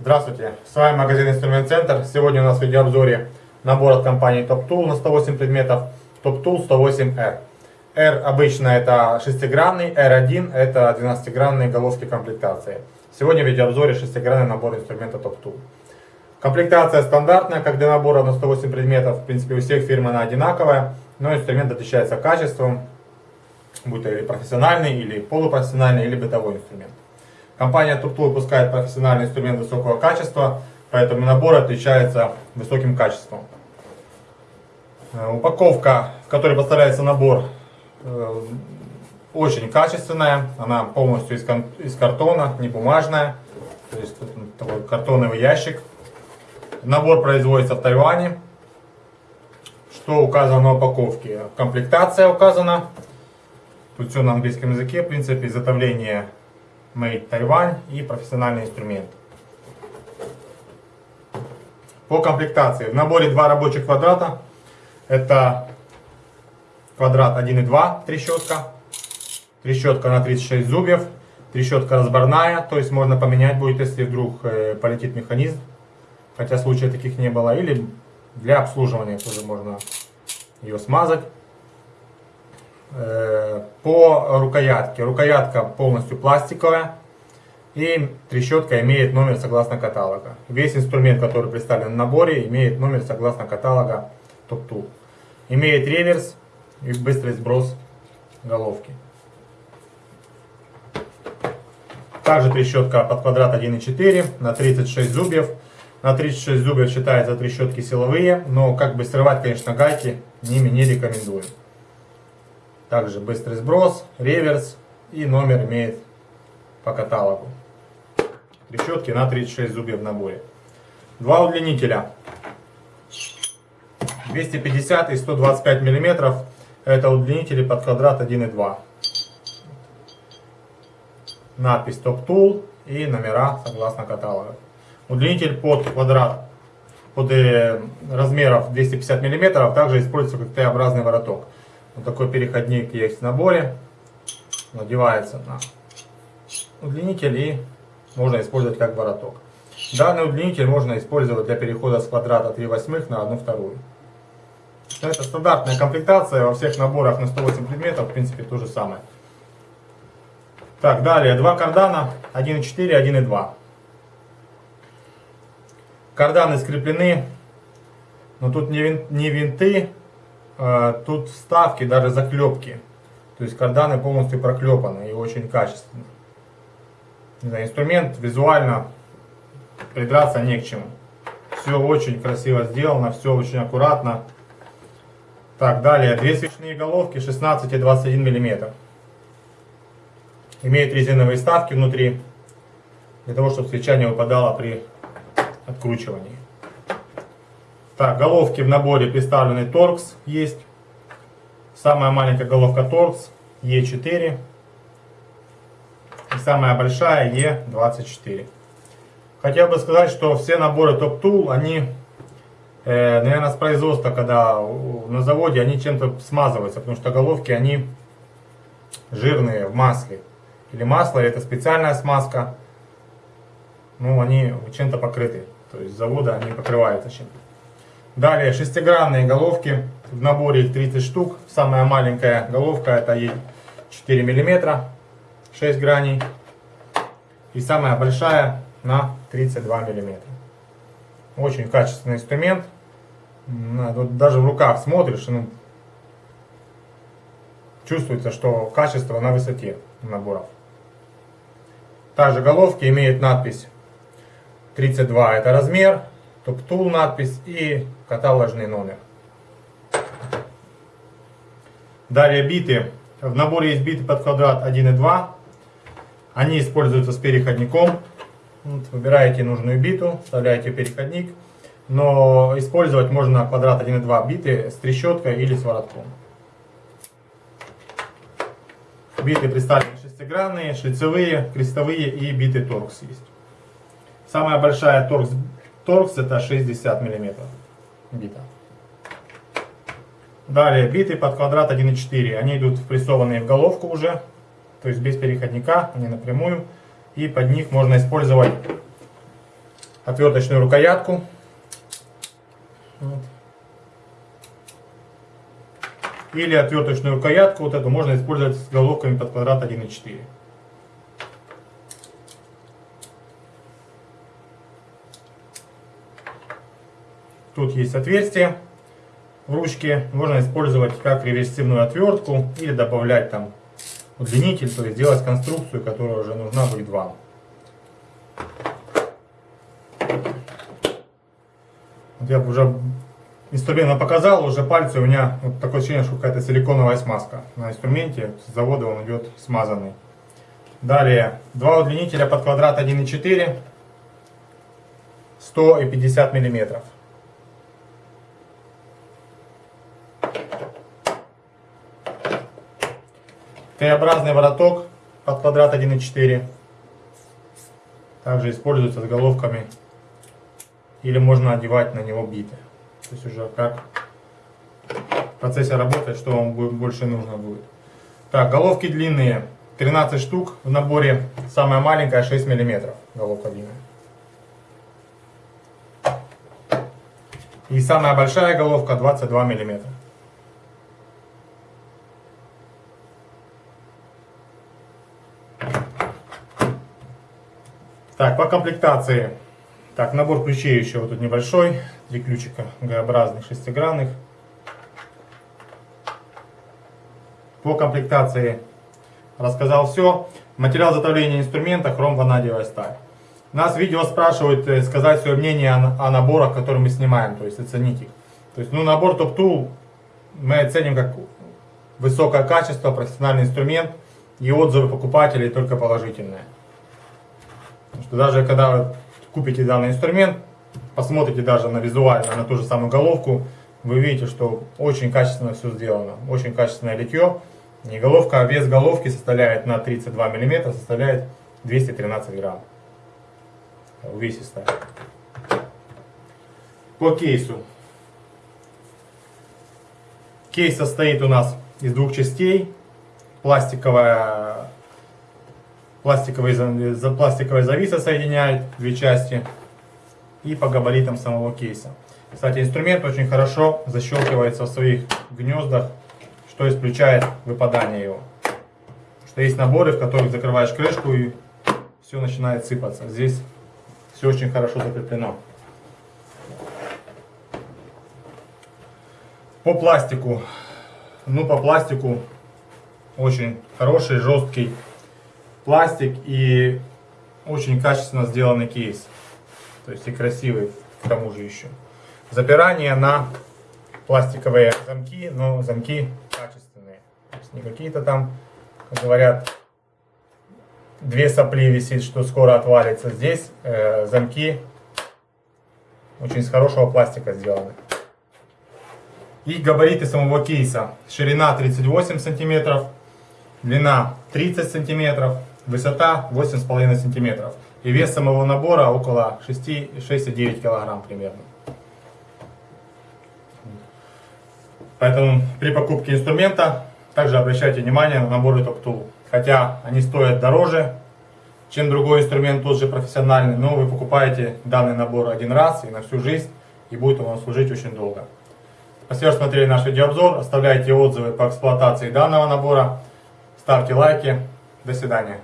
Здравствуйте, с вами магазин Инструмент Центр. Сегодня у нас в видеообзоре набор от компании Top Tool на 108 предметов. Top Tool 108R. R обычно это шестигранный, R1 это 12-гранные головки комплектации. Сегодня в видеообзоре шестигранный набор инструмента Top Tool. Комплектация стандартная, как для набора на 108 предметов. В принципе, у всех фирм она одинаковая, но инструмент отличается качеством, будь то или профессиональный, или полупрофессиональный, или бытовой инструмент. Компания Турту выпускает профессиональный инструмент высокого качества, поэтому набор отличается высоким качеством. Э, упаковка, в которой поставляется набор, э, очень качественная. Она полностью из картона, не бумажная. То есть такой картоновый ящик. Набор производится в Тайване. Что указано на упаковке? Комплектация указана. Тут все на английском языке. В принципе, изготовление Made Taiwan и профессиональный инструмент. По комплектации. В наборе два рабочих квадрата. Это квадрат 1,2 трещотка. Трещотка на 36 зубьев. Трещотка разборная, то есть можно поменять будет, если вдруг э, полетит механизм. Хотя случаев таких не было. Или для обслуживания тоже можно ее смазать. Э, по рукоятке. Рукоятка полностью пластиковая. И трещотка имеет номер согласно каталога. Весь инструмент, который представлен в наборе, имеет номер согласно каталога Top Tool. Имеет реверс и быстрый сброс головки. Также трещотка под квадрат 1,4 на 36 зубьев. На 36 зубьев считается трещотки силовые, но как бы срывать, конечно, гайки ними не рекомендуем. Также быстрый сброс, реверс и номер имеет по каталогу. Трещотки на 36 зубьев в наборе. Два удлинителя. 250 и 125 миллиметров. Это удлинители под квадрат 1,2. Надпись Top Tool и номера согласно каталога. Удлинитель под квадрат под э, размеров 250 миллиметров также используется как Т-образный вороток. Вот такой переходник есть в наборе. Надевается на удлинитель и можно использовать как вороток. Данный удлинитель можно использовать для перехода с квадрата 3 восьмых на 1 вторую. Это стандартная комплектация во всех наборах на 108 предметов, в принципе, то же самое. Так, далее, два кардана, 1.4, 1.2. Карданы скреплены, но тут не, вин, не винты, а, тут вставки, даже заклепки. То есть карданы полностью проклепаны и очень качественно. знаю, инструмент визуально придраться не к чему. Все очень красиво сделано, все очень аккуратно. Так, далее, две свечные головки 16 и 21 мм. Имеют резиновые вставки внутри, для того, чтобы свеча не выпадала при откручивании. Так, головки в наборе представлены Torx есть. Самая маленькая головка Torx E4. И самая большая E24. Хотел бы сказать, что все наборы Top Tool, они, э, наверное, с производства, когда на заводе, они чем-то смазываются, потому что головки, они жирные в масле. Или масло, или это специальная смазка. Ну, они чем-то покрыты. То есть завода они покрываются чем-то. Далее шестигранные головки. В наборе их 30 штук. Самая маленькая головка это 4 мм, 6 граней. И самая большая на 32 мм. Очень качественный инструмент. Вот даже в руках смотришь, ну, чувствуется, что качество на высоте наборов. Также головки имеют надпись 32 это размер, топ-тул надпись и каталожный номер. Далее биты. В наборе есть биты под квадрат 1 и 2. Они используются с переходником. Вот, выбираете нужную биту, вставляете переходник. Но использовать можно квадрат 1 и 2 биты с трещоткой или с воротком. Биты представлены шестигранные, шлицевые, крестовые и биты торкс есть. Самая большая торкс Торкс это 60 мм бита. Далее биты под квадрат 1.4. Они идут впрессованные в головку уже, то есть без переходника, они напрямую. И под них можно использовать отверточную рукоятку. Вот. Или отверточную рукоятку, вот эту можно использовать с головками под квадрат 1.4. Тут есть отверстие в ручке. Можно использовать как реверсивную отвертку или добавлять там удлинитель, то есть сделать конструкцию, которая уже нужна будет вам. Вот я уже инструмент показал, уже пальцы у меня вот такое ощущение, что какая-то силиконовая смазка. На инструменте с завода он идет смазанный. Далее, два удлинителя под квадрат 1,4, 100 и 50 миллиметров. Т-образный вороток под квадрат 1,4. Также используется с головками. Или можно одевать на него биты. То есть уже как в процессе работы, что вам будет, больше нужно будет. Так, головки длинные. 13 штук в наборе. Самая маленькая 6 миллиметров. Головка длинная. И самая большая головка 22 миллиметра. Так, по комплектации. Так, набор ключей еще вот тут небольшой. Три ключика Г-образных, шестигранных. По комплектации рассказал все. Материал затовления инструмента хром ванадиевая сталь. Нас видео спрашивают э, сказать свое мнение о наборах, которые мы снимаем, то есть оценить их. То есть, ну, набор Top Tool мы оценим как высокое качество, профессиональный инструмент и отзывы покупателей только положительные. Потому что даже когда вы купите данный инструмент, посмотрите даже на визуально, на ту же самую головку, вы видите, что очень качественно все сделано, очень качественное литье. Не головка, а вес головки составляет на 32 мм, составляет 213 грамм. Увесистая. По кейсу. Кейс состоит у нас из двух частей. Пластиковая пластиковые, пластиковая зависа соединяет две части и по габаритам самого кейса. Кстати, инструмент очень хорошо защелкивается в своих гнездах, что исключает выпадание его. Что есть наборы, в которых закрываешь крышку и все начинает сыпаться. Здесь все очень хорошо закреплено. По пластику. Ну, по пластику очень хороший, жесткий пластик и очень качественно сделанный кейс. То есть и красивый к тому же еще. Запирание на пластиковые замки, но замки качественные. То есть не какие-то там, как говорят, две сопли висит, что скоро отвалится. Здесь э, замки очень из хорошего пластика сделаны. И габариты самого кейса. Ширина 38 сантиметров, длина 30 сантиметров, Высота 8,5 сантиметров. И вес самого набора около 6,9 килограмм примерно. Поэтому при покупке инструмента также обращайте внимание на наборы Tool. Хотя они стоят дороже, чем другой инструмент, тот же профессиональный, но вы покупаете данный набор один раз и на всю жизнь, и будет он вам служить очень долго. Спасибо, что смотрели наш видеообзор. Оставляйте отзывы по эксплуатации данного набора. Ставьте лайки. До свидания.